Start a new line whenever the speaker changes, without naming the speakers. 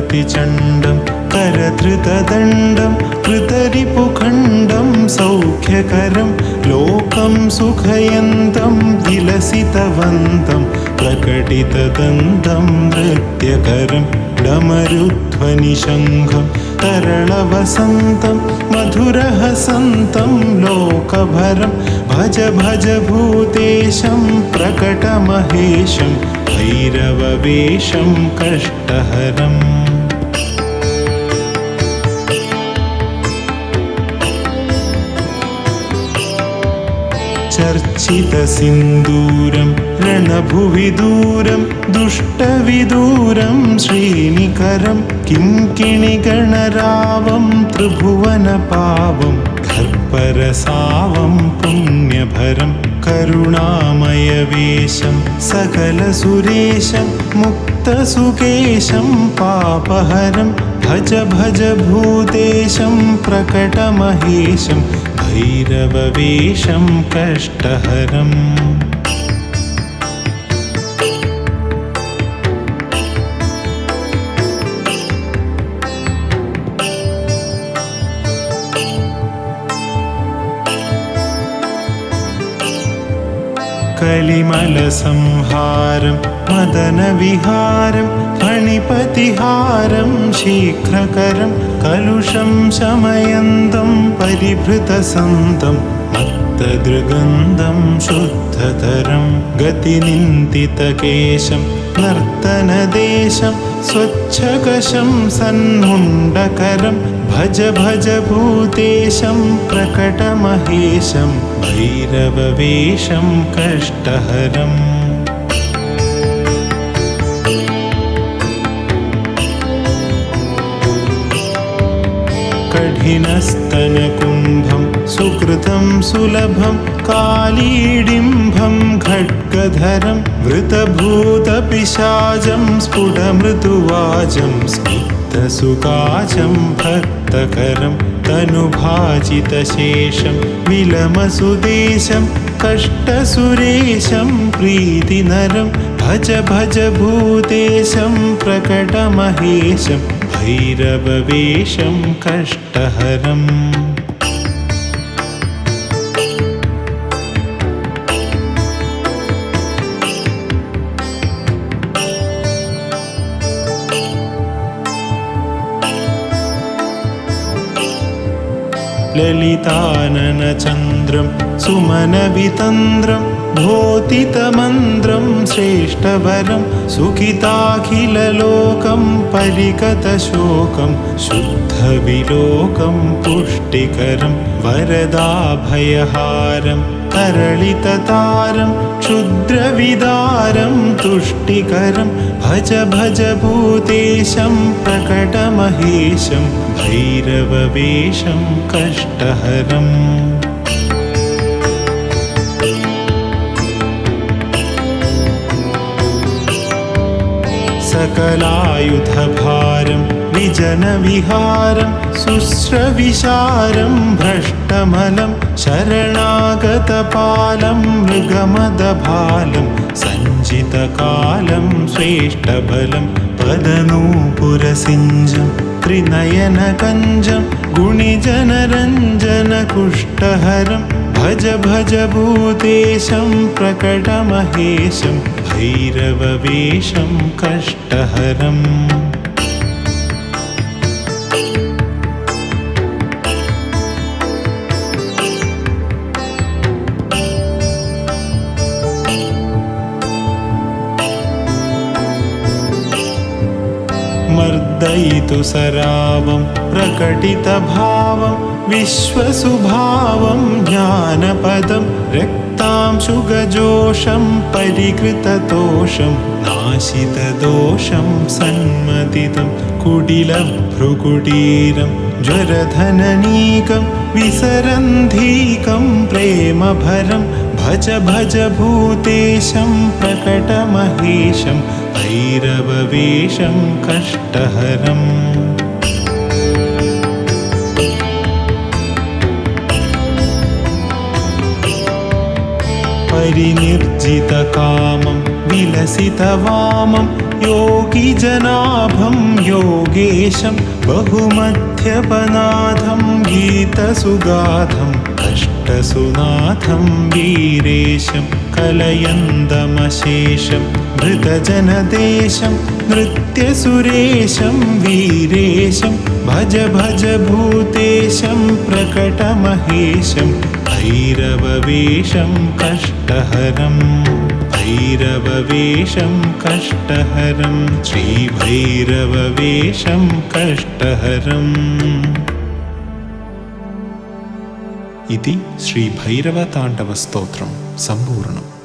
चण्डं करधृतदण्डं कृतरिपुखण्डं सौख्यकरं लोकं सुखयन्तं विलसितवन्तं प्रकटितदन्तं नृत्यकरं डमरुध्वनिशङ्खं तरलवसन्तं मधुरहसन्तं लोकभरं भज भज भूतेशं प्रकटमहेशं भैरववेशं कष्टहरम्। चर्चितसिन्दूरं रणभुवि दूरं दुष्टविदूरं श्रीनिकरं किङ्किणिगणरावं त्रिभुवनपावं खर्परसावं पुण्यभरं करुणामयवेशं सकलसुरेशं मुक्तसुकेशं पापहरं भज भज भूतेशं प्रकटमहेशं भैरववेशं कष्टहरम् कलिमलसंहारं मदनविहारं फणिपतिहारं शीघ्रकरं कलुषं शमयन्तं परिभृतसन्तं मत्तदृगन्धं शुद्धतरं गतिनिन्दितकेशं नर्तनदेशं स्वच्छकशं सन्मुण्डकरं भज भज भूतेशं प्रकटमहेशं भैरववेशं कष्टहरम्। कठिनस्तनकुम्भं सुकृतं सुलभं कालीडिम्भं खड्गधरं वृतभूतपिशाचं स्फुटमृदुवाचं स्निग्धसुकाचं भक्तकरं तनुभाजितशेषं विलमसुदेशं कष्टसुरेशं प्रीतिनरं भज भज भूतेशं प्रकटमहेशं भैरववेशं कष्टहरम् ललिताननचन्द्रं सुमनवितन्द्रं भोतितमन्त्रं श्रेष्ठवरं सुखिताखिललोकं परिगतशोकं शुद्धविलोकं पुष्टिकरं वरदाभयहारं तरलिततारं क्षुद्रविदारं तुष्टिकरं भज भज भूतेशं प्रकटमहेशं भैरववेशं कष्टहरम् सकलायुधभारं विजनविहारं शुश्रविशारं भ्रष्टमलं शरणागतपालं मृगमदभालं सञ्चितकालं श्रेष्ठबलं पदनूपुरसिञ्जं त्रिनयनकञ्जं गुणिजनरञ्जनकुष्टहरं भज भज भूतेशं प्रकटमहेशं भैरववेशं कष्टहरम् मर्दयितु सरावं प्रकटितभावं विश्वसुभावं ज्ञानपदं रक्तांशुगजोषं परिकृततोषं नाशितदोषं सन्मतितं कुटिलभ्रुकुटीरं ज्वरधननीकं विसरन्धीकं प्रेमभरं भज भज भूतेशं प्रकटमहेशं भैरववेशं कष्टहरम्। परिनिर्जितकामं विलसितवामं योगिजनाभं योगेशं बहुमध्यपनाथं गीतसुगाधं कष्टसुनाथं वीरेशं कलयन्दमशेषं मृतजनदेशं नृत्यसुरेशं वीरेशं भज भज भूतेशं प्रकटमहेशं भैरववेषं कष्टहरम् भैरववेषं कष्टहरं श्रीभैरववेषं कष्टहरम् ఇది శ్రీ భైరవ తాండవ స్తోత్రం సంపూర్ణం.